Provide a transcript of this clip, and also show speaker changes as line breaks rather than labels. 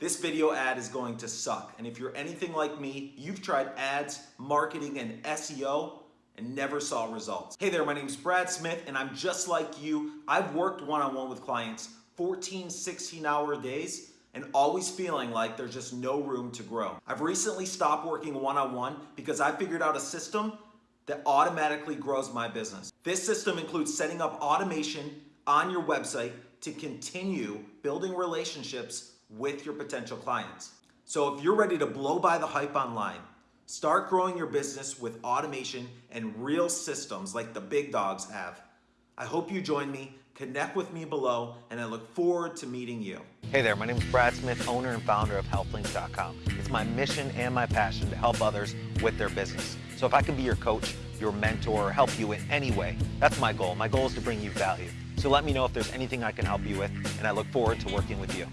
This video ad is going to suck. And if you're anything like me, you've tried ads, marketing, and SEO and never saw results. Hey there, my name is Brad Smith, and I'm just like you. I've worked one-on-one with clients 14, 16 hour days and always feeling like there's just no room to grow. I've recently stopped working one-on-one because I figured out a system that automatically grows my business. This system includes setting up automation on your website to continue building relationships with your potential clients. So if you're ready to blow by the hype online, start growing your business with automation and real systems like the big dogs have, I hope you join me, connect with me below, and I look forward to meeting you.
Hey there, my name is Brad Smith, owner and founder of HealthLinks.com. It's my mission and my passion to help others with their business. So if I can be your coach, your mentor, or help you in any way, that's my goal. My goal is to bring you value. So let me know if there's anything I can help you with, and I look forward to working with you.